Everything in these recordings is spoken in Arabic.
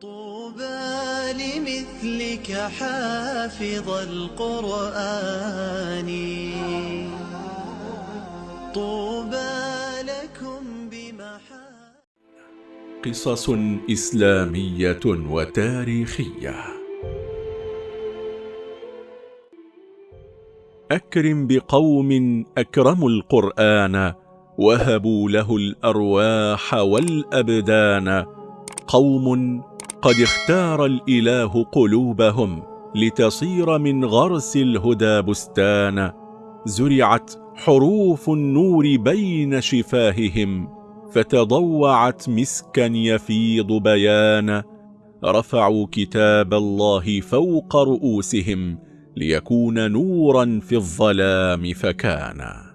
طوبى لمثلك حافظ القرآن. طوبى لكم بمحا قصص إسلامية وتاريخية. أكرم بقوم أكرموا القرآن وهبوا له الأرواح والأبدان. قوم قد اختار الإله قلوبهم لتصير من غرس الهدى بستانا زرعت حروف النور بين شفاههم فتضوعت مسكا يفيض بيانا رفعوا كتاب الله فوق رؤوسهم ليكون نورا في الظلام فكانا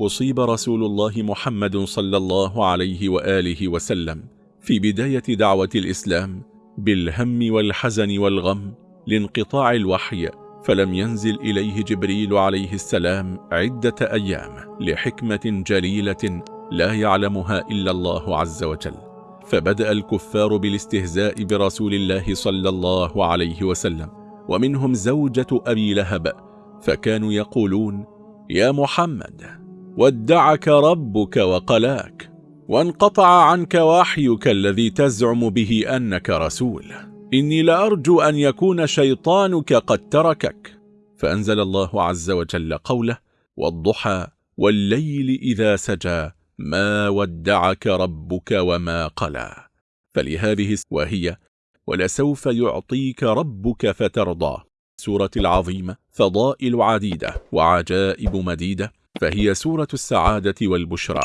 أصيب رسول الله محمد صلى الله عليه وآله وسلم في بداية دعوة الإسلام بالهم والحزن والغم لانقطاع الوحي فلم ينزل إليه جبريل عليه السلام عدة أيام لحكمة جليلة لا يعلمها إلا الله عز وجل. فبدأ الكفار بالاستهزاء برسول الله صلى الله عليه وسلم ومنهم زوجة أبي لهب فكانوا يقولون يا محمد ودعك ربك وقلاك. وانقطع عنك وحيك الذي تزعم به أنك رسول. إني لأرجو أن يكون شيطانك قد تركك. فأنزل الله عز وجل قوله والضحى والليل إذا سجى ما ودعك ربك وما قلى فلهذه وهي ولسوف يعطيك ربك فترضى سورة العظيمة فضائل عديدة وعجائب مديدة فهي سورة السعادة والبشرى.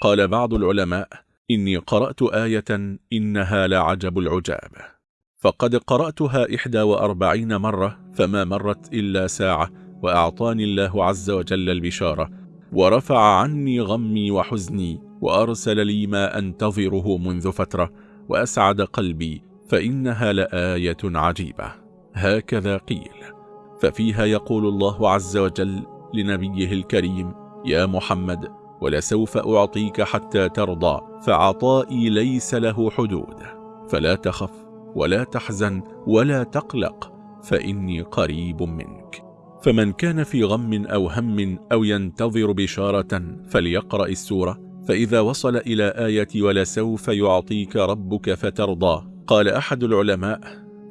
قال بعض العلماء إني قرأت آية إنها لعجب العجاب. فقد قرأتها إحدى وأربعين مرة فما مرت إلا ساعة وأعطاني الله عز وجل البشارة ورفع عني غمي وحزني وأرسل لي ما أنتظره منذ فترة وأسعد قلبي فإنها لآية عجيبة. هكذا قيل. ففيها يقول الله عز وجل لنبيه الكريم يا محمد ولسوف أعطيك حتى ترضى فعطائي ليس له حدود. فلا تخف ولا تحزن ولا تقلق فإني قريب منك. فمن كان في غم أو هم أو ينتظر بشارة فليقرأ السورة. فإذا وصل إلى آية ولسوف يعطيك ربك فترضى. قال أحد العلماء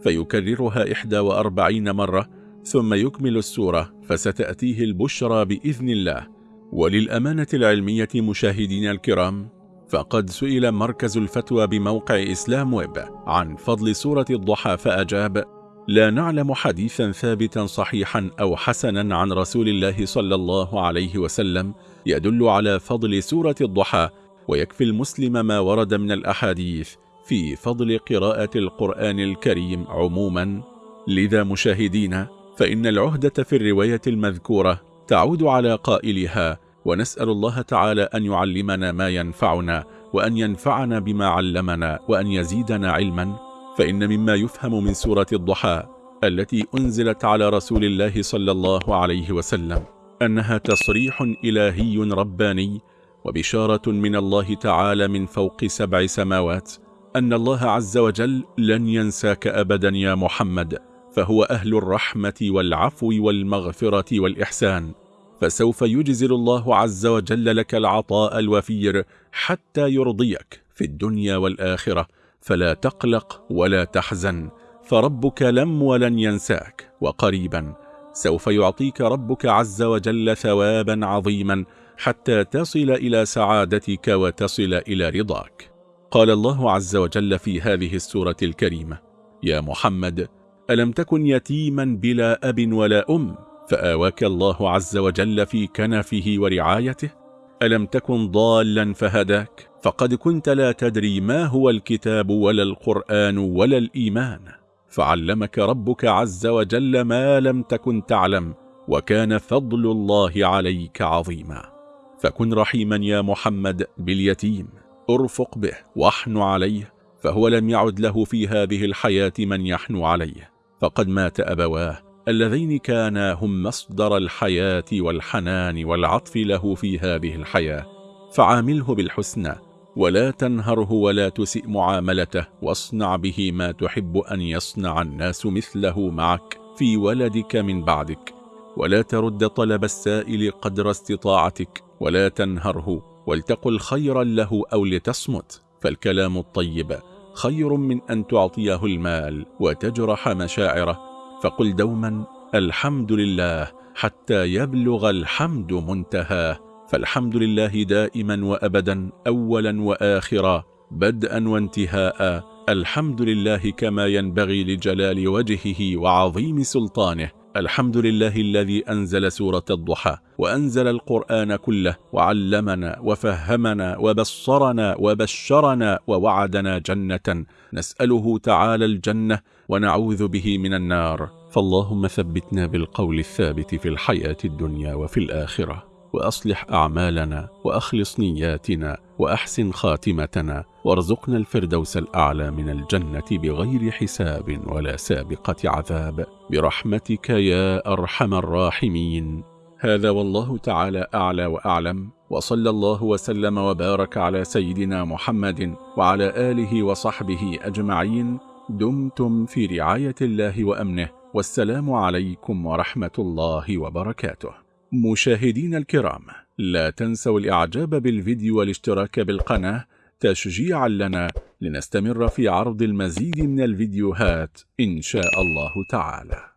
فيكررها إحدى وأربعين مرة ثم يكمل السورة فستأتيه البشرى بإذن الله. وللأمانة العلمية مشاهدين الكرام فقد سئل مركز الفتوى بموقع إسلام ويب عن فضل سورة الضحى فأجاب لا نعلم حديثا ثابتا صحيحا أو حسنا عن رسول الله صلى الله عليه وسلم يدل على فضل سورة الضحى ويكفي المسلم ما ورد من الأحاديث في فضل قراءة القرآن الكريم عموما. لذا مشاهدين فإن العهدة في الرواية المذكورة تعود على قائلها ونسأل الله تعالى أن يعلمنا ما ينفعنا وأن ينفعنا بما علمنا وأن يزيدنا علما. فإن مما يفهم من سورة الضحى التي أنزلت على رسول الله صلى الله عليه وسلم أنها تصريح إلهي رباني وبشارة من الله تعالى من فوق سبع سماوات أن الله عز وجل لن ينساك أبدا يا محمد. فهو أهل الرحمة والعفو والمغفرة والإحسان فسوف يجزل الله عز وجل لك العطاء الوفير حتى يرضيك في الدنيا والآخرة فلا تقلق ولا تحزن فربك لم ولن ينساك وقريبا سوف يعطيك ربك عز وجل ثوابا عظيما حتى تصل إلى سعادتك وتصل إلى رضاك. قال الله عز وجل في هذه السورة الكريمة يا محمد ألم تكن يتيما بلا أب ولا أم؟ فآواك الله عز وجل في كنفه ورعايته. ألم تكن ضالا فهداك؟ فقد كنت لا تدري ما هو الكتاب ولا القرآن ولا الإيمان. فعلمك ربك عز وجل ما لم تكن تعلم وكان فضل الله عليك عظيما. فكن رحيما يا محمد باليتيم. أرفق به واحن عليه فهو لم يعد له في هذه الحياة من يحنو عليه. فقد مات أبواه اللذين كانا هم مصدر الحياة والحنان والعطف له في هذه الحياة. فعامله بالحسنى ولا تنهره ولا تسئ معاملته واصنع به ما تحب أن يصنع الناس مثله معك في ولدك من بعدك. ولا ترد طلب السائل قدر استطاعتك ولا تنهره ولتقل خيرا له أو لتصمت. فالكلام الطيب خير من أن تعطيه المال وتجرح مشاعره. فقل دوما الحمد لله حتى يبلغ الحمد منتهاه. فالحمد لله دائما وأبدا أولا وآخرا بدءا وانتهاء. الحمد لله كما ينبغي لجلال وجهه وعظيم سلطانه. الحمد لله الذي أنزل سورة الضحى وأنزل القرآن كله وعلمنا وفهمنا وبصرنا وبشرنا ووعدنا جنة. نسأله تعالى الجنة ونعوذ به من النار. فاللهم ثبتنا بالقول الثابت في الحياة الدنيا وفي الآخرة وأصلح أعمالنا وأخلص نياتنا وأحسن خاتمتنا. وارزقنا الفردوس الأعلى من الجنة بغير حساب ولا سابقة عذاب. برحمتك يا أرحم الراحمين. هذا والله تعالى أعلى وأعلم. وصلى الله وسلم وبارك على سيدنا محمد وعلى آله وصحبه أجمعين. دمتم في رعاية الله وأمنه. والسلام عليكم ورحمة الله وبركاته. مشاهدين الكرام لا تنسوا الإعجاب بالفيديو والاشتراك بالقناة تشجيعا لنا لنستمر في عرض المزيد من الفيديوهات إن شاء الله تعالى.